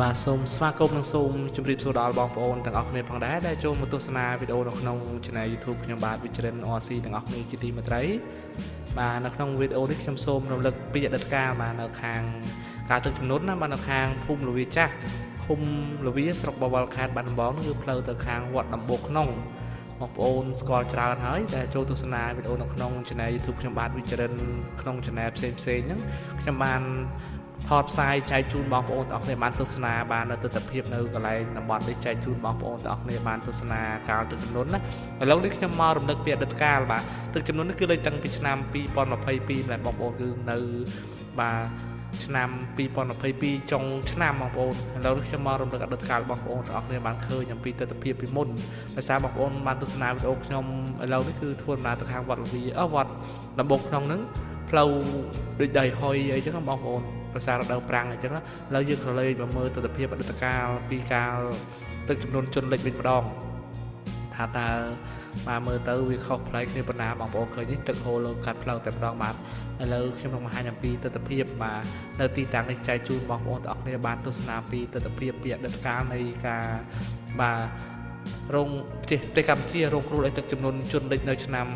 បាទសូមស្វាគមន៍និងសូមជម្រាបសួរដល់បងប្អូនទាំងអស់គ្នាផងដែរដែលចូលមកទស្សនាវីដេអូនៅក្នុង Channel YouTube ខ្ញុំបាទវិជ្រិន RC ទាំងអស់គ្នាជាទីមេត្រីបាទនៅក្នុងវីដេអូនេះខ្ញុំសូមរំលឹកពីអតីតកាលបាទនៅខាងការទឹកចំនួនណាបាទនៅខាងភូមិលវាចាស់ឃុំលវាស្រុកបវលខេត្តបាត់ដំបងគឺផ្លូវទៅខាងវត្តដំបូកក្នុងបងប្អូនស្គាល់ច្រើនហើយដែលចូលទស្សនាវីដេអូនៅក្នុង Channel YouTube ខ្ញុំបាទវិជ្រិនក្នុង Channel ផ្សេងផ្សេងហ្នឹងខ្ញុំបាន ថតផ្សាយចែកជូនបងប្អូនទាំងអស់គ្នាបានទស្សនាបាននៅទស្សនវិជ្ជានៅកន្លែងតំបន់នេះចែកជូនបងប្អូនទាំងអស់គ្នាបានទស្សនាកាលទឹកចំនួនណាឥឡូវនេះខ្ញុំមករំលឹកពីអតីតកាលបាទទឹកចំនួននេះគឺលេខតាំងពីឆ្នាំ2022ដែលបងប្អូនគឺនៅបាទឆ្នាំ2022ចុងឆ្នាំបងប្អូនឥឡូវខ្ញុំមករំលឹកអតីតកាលបងប្អូនទាំងអស់គ្នាបានឃើញអំពីទស្សនវិជ្ជាពីមុនដោយសារបងប្អូនបានទស្សនាវីដេអូខ្ញុំឥឡូវនេះគឺធ្វើដំណើរទៅខាងវត្តលវីអឺវត្តដំបូងក្នុងហ្នឹង ផ្លូវដូចដីហុយអីចឹងបងប្អូនប្រសាររដូវប្រាំងអញ្ចឹងឥឡូវយើងក្រឡេកមកមើលទស្សនវិជ្ជាអតីតកាលពីកាលទឹកចំនួនជនលិចវិញម្ដងថាតើបាទមើលទៅវាខុសប្លែកគ្នាប៉ុណ្ណាបងប្អូនឃើញនេះទឹកហូរលើកាត់ផ្លូវតែម្ដងបាទឥឡូវខ្ញុំនឹងបង្ហាញអំពីទស្សនវិជ្ជាបាទនៅទីតាំងនេះចែកជូនបងប្អូនទាំងអស់គ្នាបានទស្សនាពីទស្សនវិជ្ជាពីអតីតកាលនៃការបាទ រោងប្រទេសប្រទេសកម្ពុជារងគ្រោះដោយទឹកចំនួនជនលិចនៅឆ្នាំ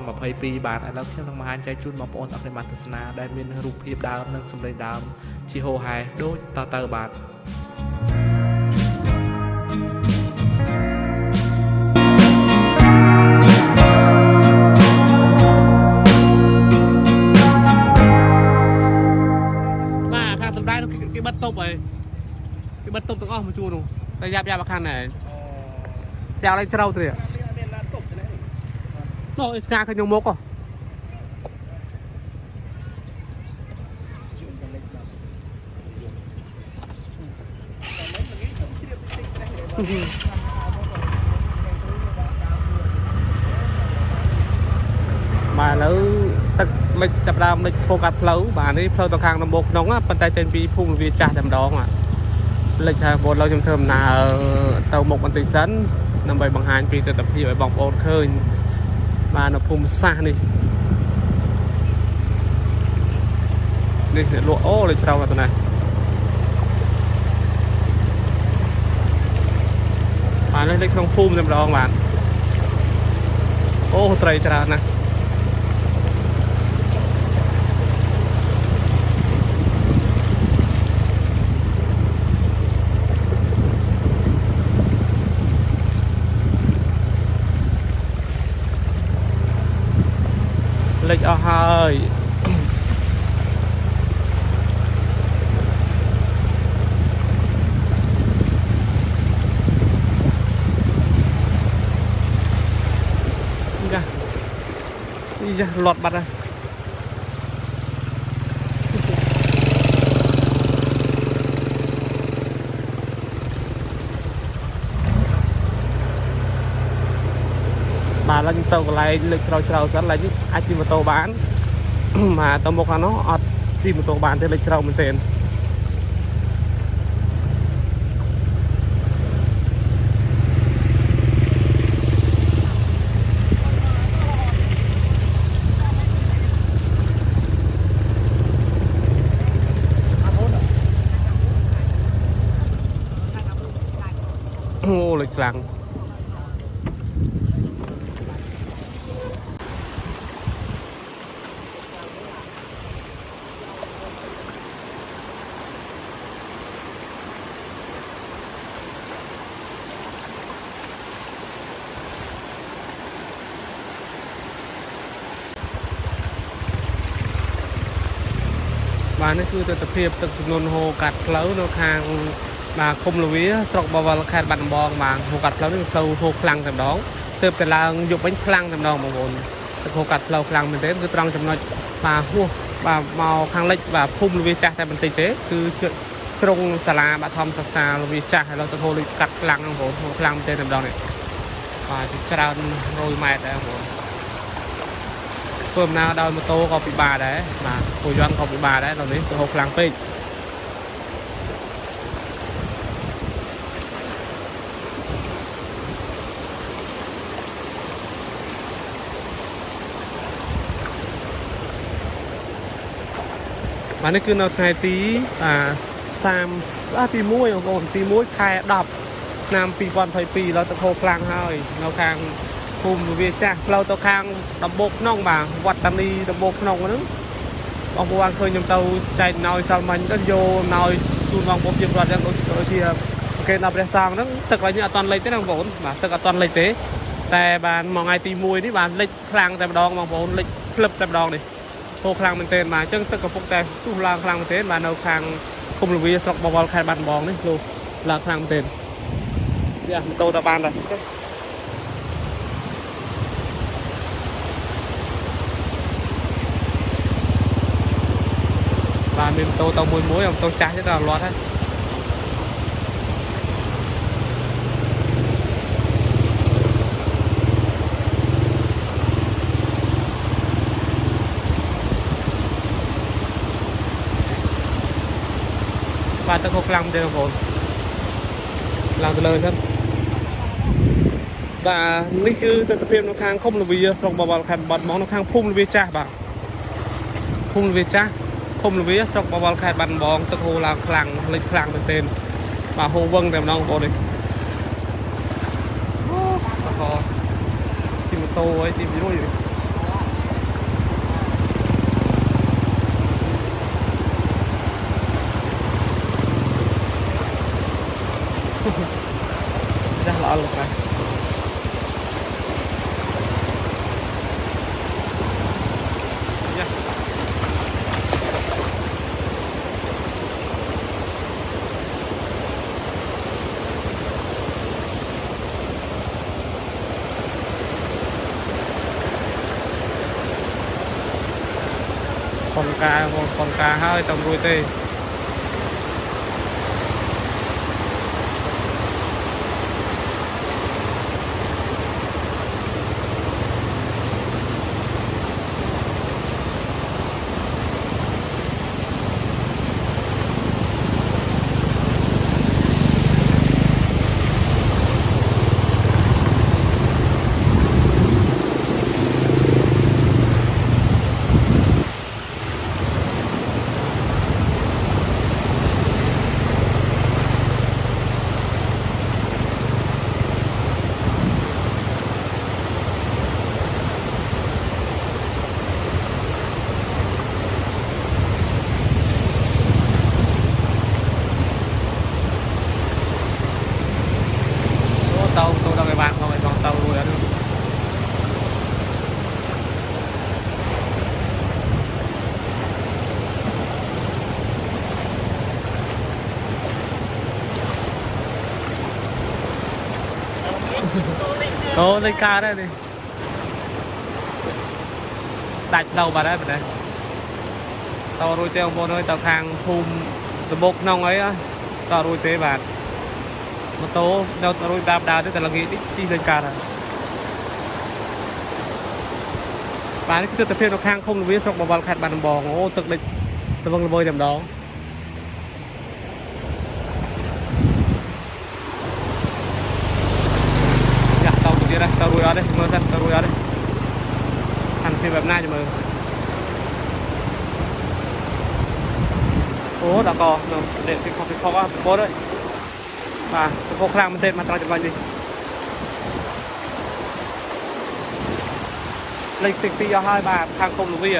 2022បាទឥឡូវខ្ញុំនឹងបង្ហាញចែកជូនបងប្អូនអរគុណបានទស្សនាដែលមានរូបភាពដើមនិងសម្លេងដើមជាហូហែដូចតទៅបាទបាទខាងសំដែងគេបិទតុបហើយគេបិទតុបទាំងអស់មួយជួរនោះតែយ៉ាប់យ៉ាប់អាខាងណែ ចាំឡើងជ្រៅទៅនោះអីស្ងាឃើញមុខហ៎បាទឥឡូវទឹកលិចចាប់ដើមលិចពោកាត់ផ្លូវបាទនេះផ្លូវទៅខាងដំបូងក្នុងប៉ុន្តែចេញពីភូមិវាចាស់តែម្ដងលិចថាបងឡូវខ្ញុំធ្វើដំណើរទៅមុខបន្តិចសិន ដើម្បីបង្ហាញពីទស្សនវិជ្ជាឲ្យបងប្អូនឃើញបាទនៅភូមិសាស្ត្រនេះនេះអ្នកលក់អូលេច្រើនទៅណាបាទនេះនៅក្នុងភូមិតែម្ដងបាទអូត្រីច្រើនណាស់ លិចអស់ហើយយ៉ាយ៉ាលត់បាត់ហើយ បាទឡើងទៅកន្លែងលើកក្រោយច្រៅសិនឡើងនេះអាចជិះម៉ូតូបានបាទទៅមុខខាងនោះអត់ជិះម៉ូតូបានទេលើកច្រៅមែនទែនអូលេចខ្លាំង បាទនេះគឺទស្សនវិជ្ជាទឹកចំនួនហូរកាត់ផ្លូវនៅខាងបាទឃុំលវាស្រុកបវលខេត្តបាត់ដំបងបាទហូរកាត់ផ្លូវនេះផ្លូវហូរខ្លាំងតែម្ដងទើបតែឡើងយប់វិញខ្លាំងតែម្ដងបងប្អូនទឹកហូរកាត់ផ្លូវខ្លាំងមែនទេគឺត្រង់ចំណុចបាទហួសបាទមកខាងលិចបាទភូមិលវាចាស់តែបន្តិចទេគឺជ្រុងសាលាបឋមសិក្សាលវាចាស់ហើយលោកទឹកហូរលិចកាត់ខ្លាំងបងប្អូនហូរខ្លាំងមែនទេតែម្ដងនេះបាទច្រើន100ម៉ែត្រដែរបងប្អូន ធ្វើដំណើរដោយម៉ូតូក៏ពិបាកដែរបាទពូយន្តក៏ពិបាកដែរដល់នេះទៅហូបខ្លាំងពេកបាទនេះគឺនៅថ្ងៃទីបាទ30អស់ទី1បងប្អូនទី1ខែ10ឆ្នាំ2022ឡើយទឹកហូរខ្លាំងហើយនៅខាង ភូមិវាចាស់ផ្លូវទៅខាងដំបូកក្នុងបាទវត្តតានីដំបូកក្នុងហ្នឹងបងប្អូនឃើញខ្ញុំទៅចែកណោយសាល់មាញ់ទៅយកណោយជូនបងប្អូនជាប្រវត្តិយ៉ាងដូចដូចជាគេដល់ព្រះសង្ឃហ្នឹងទឹកឡើយនេះអត់តន់លិចទេណាបងប្អូនបាទទឹកអត់តន់លិចទេ តែបានមួយថ្ងៃទី1នេះបានលិចខ្លាំងតែម្ដងបងប្អូនលិចផ្លឹបតែម្ដងនេះហូរខ្លាំងមែនទែនបាទអញ្ចឹងទឹកកំពុងតែស៊ូសឡើងខ្លាំងមែនទែនបាទនៅខាងឃុំលវាស្រុកបវរខេត្តបាត់ដំបងនេះលោកឡើងខ្លាំងមែនទែនយ៉ាម៉ូតូទៅបានដែរ បាទមានម៉ូតូទៅមួយមួយម៉ូតូចាស់ទេដល់លាត់ហើយបាទទឹកហូរខ្លាំងមែនទេបងប្អូនឡើងទៅលើសិនបាទនេះគឺទស្សនវិជ្ជានៅខាងឃុំលវាស្រុកបវរខេត្តបាត់ដំបងនៅខាងភូមិលវាចាស់បាទភូមិលវាចាស់ ឃុំលវាស្រុកបវរខេត្តបាត់ដំបងទឹកហូរឡើងខ្លាំងលិចខ្លាំងមែនទេបាទហូរវឹងតែម្ដងបងប្អូននេះអូអកជិះម៉ូតូអីទីមួយនេះ dah lah Allah kan ya កងការកងការហើយតែរួចទេ អូលេខការដែរនេះដាច់ទៅបាត់ហើយបាទតោរួចទេបងប្អូនអើយទៅខាងភូមិដំបូកក្នុងអីតោរួចទេបាទម៉ូតូនៅរួយដាបដើរទៅតែល្ងាចនេះជិះលេងកាត់ហើយបាទនេះគឺទស្សនវិជ្ជានៅខាងឃុំលវាស្រុកបវរខេត្តបាត់ដំបងអូទឹកលិចល្វឹងល្វើយតែម្ដងយ៉ាតទៅទៀតហើ យទៅរួយអត់ទេមើលសិនទៅរួយអត់ទេស្ថានភាពបែបណាចាំមើលអូដល់កនៅនេះពីខុសពីខុសអត់ប្រពន្ធអើយបាទទឹកហូរខ្លាំងមែនទេមកត្រង់ចំណុចនេះលេខទី2អស់ហើយបាទខាងគុំលវា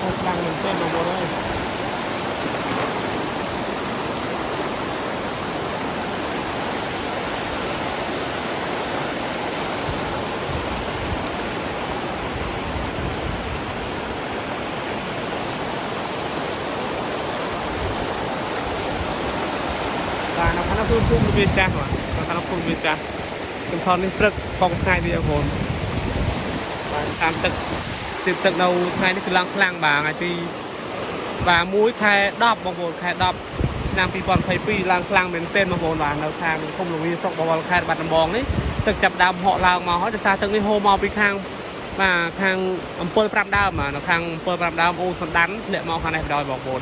ហូរខ្លាំងមែនទេបងប្អូនអើយបាទនៅខាងនោះ គឺភូមិលវាចាស់បាទនៅខាងនោះភូមិលវាចាស់ខ្ញុំថតនេះព្រឹកកងថ្ងៃទៀតបងប្អូនបាទតាមទឹកទីទឹកនៅថ្ងៃនេះគឺឡើងខ្លាំងបាទថ្ងៃទីបាទ1ខែ10បងប្អូនខែ10ឆ្នាំ2022ឡើងខ្លាំងមែនទែនបងប្អូនបាទនៅខាងភូមិលវាស្រុកបវរខេត្តបាត់ដំបងនេះទឹកចាប់ដើមហក់ឡើងមកហើយដោយសារទឹកនេះហូរមកពីខាងបាទខាងអំពិល5ដើមបាទនៅខាងអំពិល5ដើមអូសណ្ដាន់ធ្លាក់មកខាងនេះបណ្ដោយបងប្អូន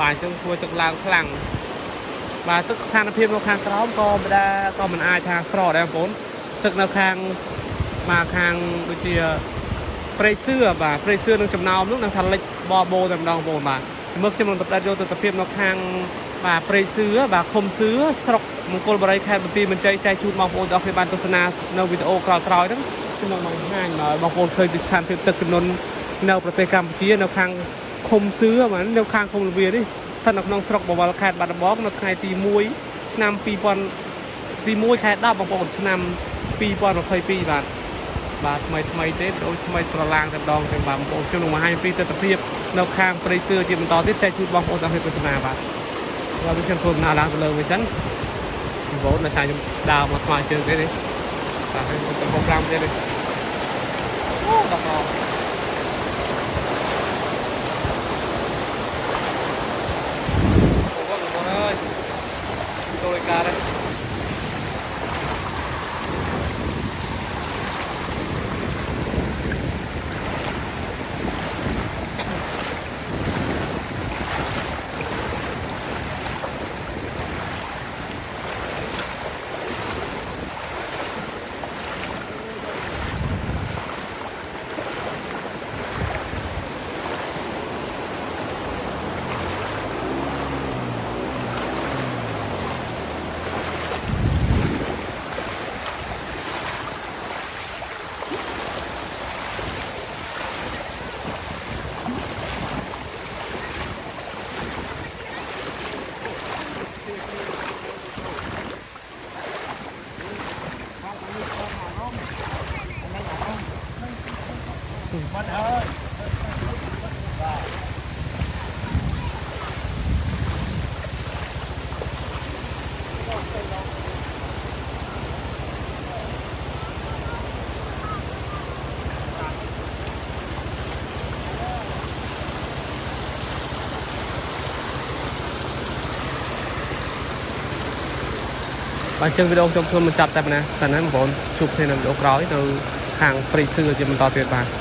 បាទអញ្ចឹងធ្វើទឹកឡើងខ្លាំង បាទទឹកស្ថានភាពនៅខាងក្រោមក៏មិនដែរក៏មិនអាចថាស្រកដែរបងប្អូនទឹកនៅខាងមកខាងដូចជាព្រៃសឿបាទព្រៃសឿនឹងចំណោមនោះនឹងថាលិចបបោតែម្ដងបងប្អូនបាទមើលខ្ញុំនឹងបដិយកទស្សនវិជ្ជានៅខាងបាទព្រៃសឿបាទឃុំសឿស្រុកមង្គលបុរីខេត្តបន្ទាយមានជ័យចែកជូនបងប្អូនទាំងអស់គ្នាបានទស្សនានៅវីដេអូក្រោយៗហ្នឹងខ្ញុំនឹងបង្ហាញមកបងប្អូនឃើញពីស្ថានភាពទឹកចំនួននៅប្រទេសកម្ពុជានៅខាងឃុំសឿបាទនៅខាងឃុំលវានេះ ស្ថិតនៅក្នុងស្រុកបវរខេត្តបាត់ដំបងនៅថ្ងៃទី1ឆ្នាំ2000ទី1ខែ10បងប្អូនឆ្នាំ2022បាទបាទថ្មីថ្មីទេដូចថ្មីស្រឡាងតែម្ដងទាំងបាទបងប្អូនខ្ញុំនឹងបង្ហាញពីទស្សនវិជ្ជានៅខាងព្រៃសឿជាបន្តទៀតចែកជូនបងប្អូនទាំងអស់គ្នាទស្សនាបាទបាទខ្ញុំធ្វើដំណើរឡើងទៅលើវិញសិនបងប្អូននៅខាងខ្ញុំដើរមកថ្មើរជើងទេនេះបាទខ្ញុំទៅកំប្រាំទៀតនេះអូដល់ដល់អូបងប្អូនអើយ ចូល ឯការនេះបាទអញ្ចឹងវីដេអូខ្ញុំធ្វើមិនចាប់តែប៉ុណ្ណាសិនណាបងប្អូនជួបគ្នានៅវីដេអូក្រោយនៅខាងព្រៃសឿជាបន្តទៀតបាទ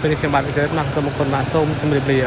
ពេលនេះខ្ញុំបាទវិទ្យាមកសូមអរគុណបាទសូមជម្រាបលា